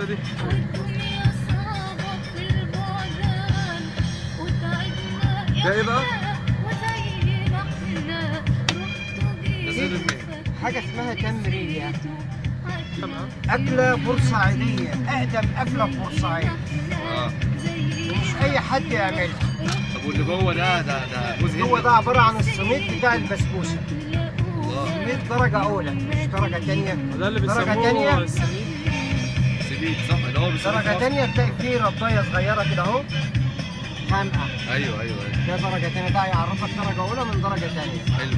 الحتة دي؟ ده إيه بقى؟ حاجة اسمها تمرية تمام. أكلة بورسعيدية أقدم أكلة في بورسعيد آه. ومش أي حد يعملها. طب واللي جوه ده ده ده جوز هو ده عبارة عن السميد بتاع البسبوسة. الله. سميد درجة أولى مش درجة تانية. اللي درجة تانية. صح اللي هو في تانية تلاقي فيه رباية صغيرة كده أهو. خانقة مصر. أيوه أيوه أيوه. ده درجة تانية. ده يعرفك درجة أولى من درجة تانية. حلو.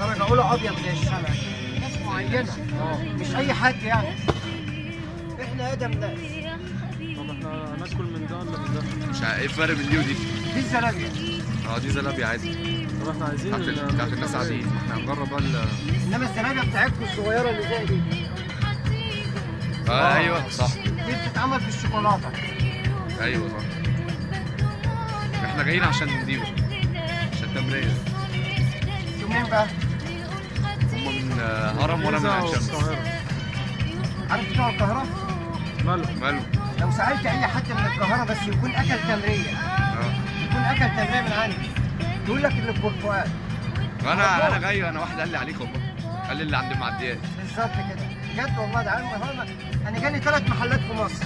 درجة أولى أبيض زي الشمع. ناس معينة. مش أي حد يعني. إحنا أقدم ناس. طب إحنا هناكل من ده ولا من ده؟ مش عارف. إيه الفرق بين دي ودي؟ دي الزلابية. آه دي زلابيا عادي. طب إحنا عايزين بتاعت ال- ال- بتاعت الناس عاديين. إحنا هنجرب بقى ال- إنما الزلابية بتاعتكم الصغيرة اللي زي دي. أيوه صح. دي بتتعمل بالشوكولاتة أيوه صح. إحنا جايين عشان دي بقى. عشان تمرين أنتوا منين بقى؟ هم من آه، هرم وأنا من عين شمس. عارف بتوع القاهرة؟ ماله؟ ماله. لو سألت أي حد من القاهرة بس يكون أكل تمرية آه. يكون أكل تمرية من عندي. يقول لك اللي في برتقال أنا أنا جاي أنا واحد قال لي عليك والله قال لي اللي عند المعديات بالظبط كده. بجد والله ده عم هرم أنا جالي ثلاث محلات في مصر.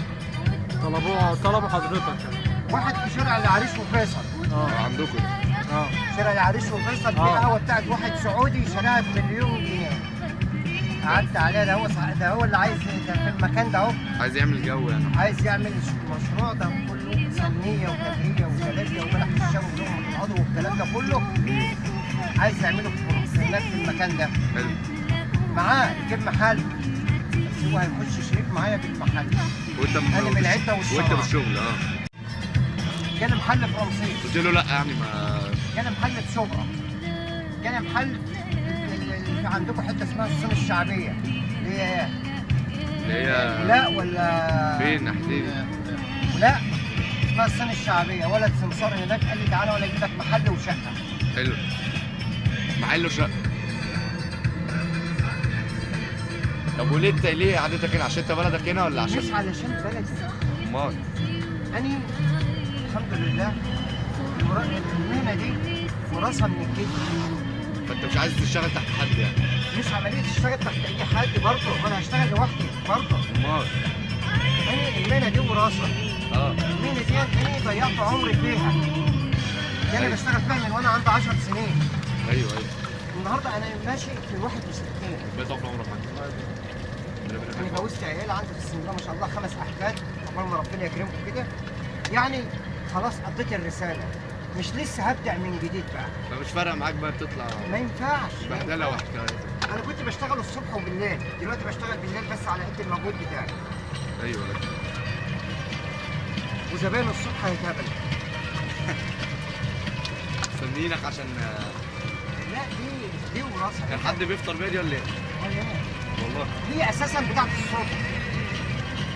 طلبوها طلبوا حضرتك. يعني. واحد في شارع العريش وفيصل. آه عندكم. آه. شارع العريش وفيصل في آه. قهوة بتاعت واحد سعودي شراها بمليون جنيه. قعدت عليها ده هو صح- ده هو اللي عايز ده في المكان ده أهو. عايز يعمل جو يعني. عايز يعمل المشروع ده كله سمنيه وتمريه وزلابيه وملح الشام ولقمه العضو والكلام ده كله عايز يعمله في في المكان ده. حلو. معاه يجيب محل؟ هو هيخش شريك معايا بالمحل وانت أنا من العدة والشرع. وانت بالشغل آه. جالي محل في رمسيس قلت له لا يعني ما جالي محل في شبرا. جالي محل في عندكم حتة اسمها الصين الشعبية. اللي هي إيه؟ اللي هي لا ولا فين؟ ناحيتين. لا اسمها الصين الشعبية. ولد سمسار هناك قال لي تعالى ولا أجيب لك محل وشقة. حلو. محله شقه طب وليه انت ليه قعدتك هنا؟ عشان انت بلدك هنا ولا مش عشان علشان بلدي. امال. أنا الحمد لله المهنة دي وراثة من الجد فانت مش عايز تشتغل تحت حد يعني. مش عملية تشتغل تحت أي حد برضه وأنا هشتغل لوحدي برضه. امال. أنا المهنة دي وراثة. آه. المهنة دي أنا ضيعت عمري فيها. دي أنا أيوة. بشتغل فيها من وأنا عندي 10 سنين. أيوه أيوه. النهاردة أنا ماشي في 61 بيت عمر عمرك جوزت عيال عندي في السن ده ما شاء الله خمس أحفاد. عقبال ما ربنا يكرمكم كده. يعني خلاص قضيت الرسالة. مش لسه هبدأ من جديد بقى. فمش فارقة معاك بقى بتطلع؟ ما ينفعش. بهدلة. وحكاية. أنا كنت بشتغل الصبح وبالليل. دلوقتي بشتغل بالليل بس على قد المجهود بتاعي. أيوه. وزباين الصبح هيتقابلوا مستنيينك عشان لا دي دي وراثة. كان حد بيفطر بيا دي ولا إيه؟ والله. هي أساسا بتاعت الصبح.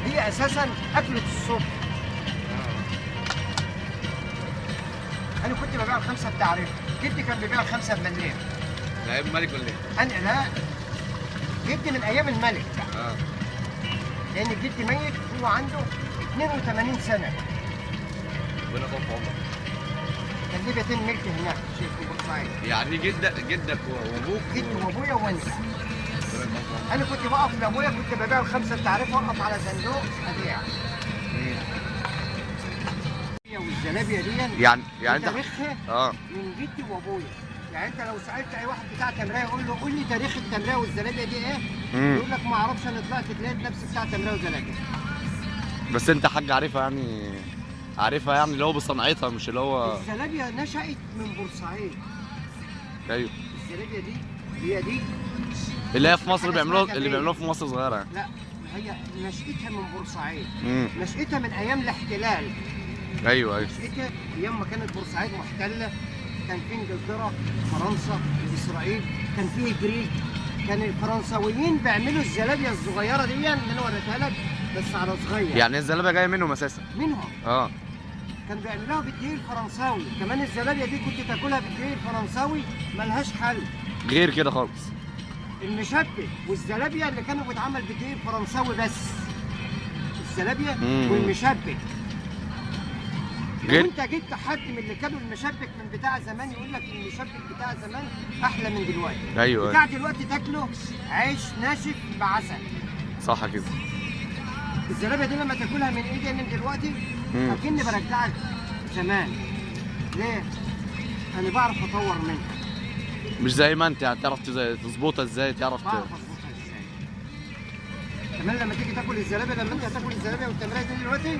هي أساسا أكلة الصبح. أنا كنت ببيع الخمسة بتعريف جدي كان بيبيع الخمسة بمليم لعيب ملك ولا إيه؟ أنا لا. جدي من أيام الملك. آه. لأن جدي ميت هو عنده 82 سنة. ربنا يطول في عمرك كان ليه بيتين ملك هناك؟ شيخ في بورسعيد يعني جدك جدك وأبوك جدي وأبويا وأنا. أنا كنت بقف لأبويا كنت ببيع الخمسة بتعرف وأقف على صندوق أبيع مم. والزلابيه دي يعني يعني انت تاريخها آه من جدي وأبويا يعني أنت لو سألت أي واحد بتاع تمرية يقول له قول لي تاريخ التمرية والزلابيه دي إيه؟ مم. يقول لك ما أعرفش أنا طلعت لقيت نفسي بتاع تمرية وزلابيه بس أنت حاج عارفها يعني عارفها يعني اللي هو بصنعتها مش اللي هو الزلابيه نشأت من بورسعيد أيوه الزلابيه دي هي دي اللي هي في مصر بيعملوها اللي. بيعملوها في مصر صغيرة. يعني لا هي نشأتها من بورسعيد. نشأتها من أيام الاحتلال. أيوه أيوه. نشأتها أيام ما كانت بورسعيد محتلة. كان في إنجلترا فرنسا إسرائيل. كان في جريك كان الفرنساويين بيعملوا الزلابية الصغيرة دي اللي أنا وريتها لك بس على صغير. يعني الزلابه جاية منهم أساسا. منهم. آه. كان بيعملوها بالدقيق الفرنساوي. كمان الزلابية دي كنت تاكلها بالدقيق الفرنساوي ملهاش حل. غير كده خالص. المشبك والزلابية اللي كانوا بيتعمل بالدقيق الفرنساوي بس الزلابية مم. والمشبك لو. انت جبت حد من اللي كانوا المشبك من بتاع زمان يقول لك المشبك بتاع زمان أحلى من دلوقتي أيوه بتاع. دلوقتي تاكله عيش ناشف بعسل صح كده الزلابية دي لما تاكلها من إيدي من دلوقتي مم. أكني برجعك زمان ليه؟ أنا بعرف أطور منها مش زي ما انت يعني تعرف تظبطها إزاي تعرف كمان لما تيجي تاكل الزلابية لما أنت هتاكل الزلابية والتمرين دي دلوقتي.